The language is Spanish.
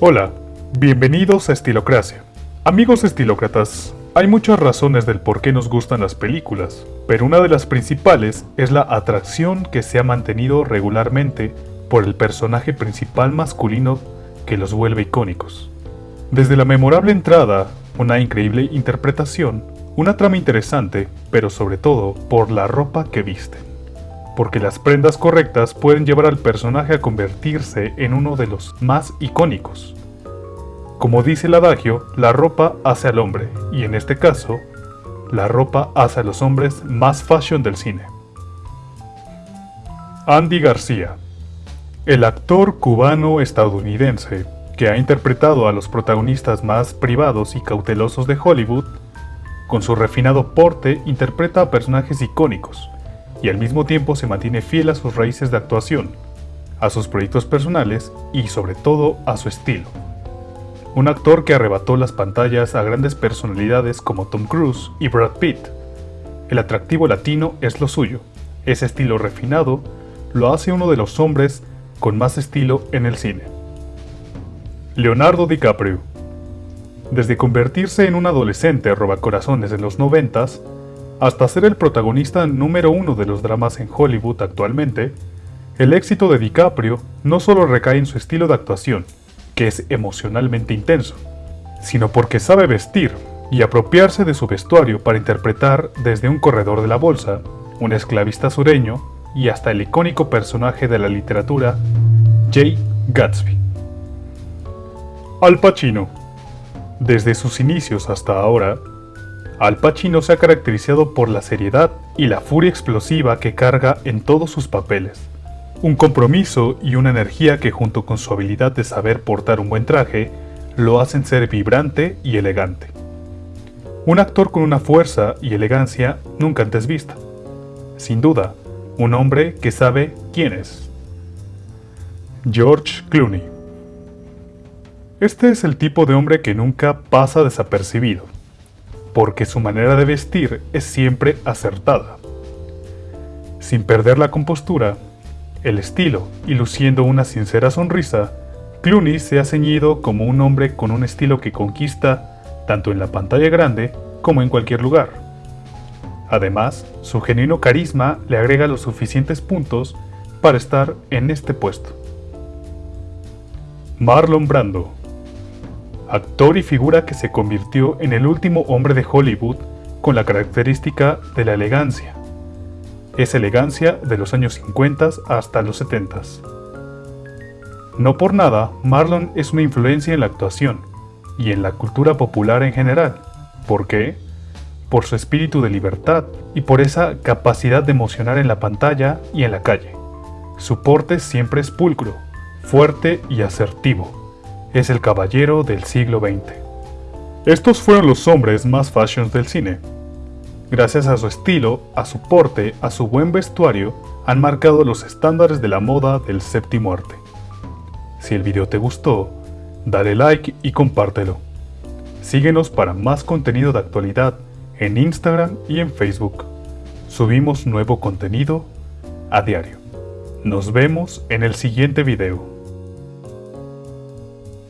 Hola, bienvenidos a Estilocracia. Amigos estilócratas, hay muchas razones del por qué nos gustan las películas, pero una de las principales es la atracción que se ha mantenido regularmente por el personaje principal masculino que los vuelve icónicos. Desde la memorable entrada, una increíble interpretación, una trama interesante, pero sobre todo por la ropa que visten. Porque las prendas correctas pueden llevar al personaje a convertirse en uno de los más icónicos. Como dice el adagio, la ropa hace al hombre, y en este caso, la ropa hace a los hombres más fashion del cine. Andy García El actor cubano-estadounidense que ha interpretado a los protagonistas más privados y cautelosos de Hollywood con su refinado porte interpreta a personajes icónicos y al mismo tiempo se mantiene fiel a sus raíces de actuación, a sus proyectos personales y sobre todo a su estilo. Un actor que arrebató las pantallas a grandes personalidades como Tom Cruise y Brad Pitt. El atractivo latino es lo suyo. Ese estilo refinado lo hace uno de los hombres con más estilo en el cine. Leonardo DiCaprio desde convertirse en un adolescente robacorazones en los noventas, hasta ser el protagonista número uno de los dramas en Hollywood actualmente, el éxito de DiCaprio no solo recae en su estilo de actuación, que es emocionalmente intenso, sino porque sabe vestir y apropiarse de su vestuario para interpretar desde un corredor de la bolsa, un esclavista sureño y hasta el icónico personaje de la literatura, Jay Gatsby. Al Pacino desde sus inicios hasta ahora, Al Pacino se ha caracterizado por la seriedad y la furia explosiva que carga en todos sus papeles. Un compromiso y una energía que junto con su habilidad de saber portar un buen traje, lo hacen ser vibrante y elegante. Un actor con una fuerza y elegancia nunca antes vista. Sin duda, un hombre que sabe quién es. George Clooney este es el tipo de hombre que nunca pasa desapercibido, porque su manera de vestir es siempre acertada. Sin perder la compostura, el estilo y luciendo una sincera sonrisa, Clooney se ha ceñido como un hombre con un estilo que conquista tanto en la pantalla grande como en cualquier lugar. Además, su genuino carisma le agrega los suficientes puntos para estar en este puesto. Marlon Brando actor y figura que se convirtió en el último hombre de Hollywood con la característica de la elegancia. Es elegancia de los años 50 hasta los 70. No por nada, Marlon es una influencia en la actuación y en la cultura popular en general. ¿Por qué? Por su espíritu de libertad y por esa capacidad de emocionar en la pantalla y en la calle. Su porte siempre es pulcro, fuerte y asertivo es el caballero del siglo XX. Estos fueron los hombres más fashions del cine. Gracias a su estilo, a su porte, a su buen vestuario, han marcado los estándares de la moda del séptimo arte. Si el video te gustó, dale like y compártelo. Síguenos para más contenido de actualidad en Instagram y en Facebook. Subimos nuevo contenido a diario. Nos vemos en el siguiente video.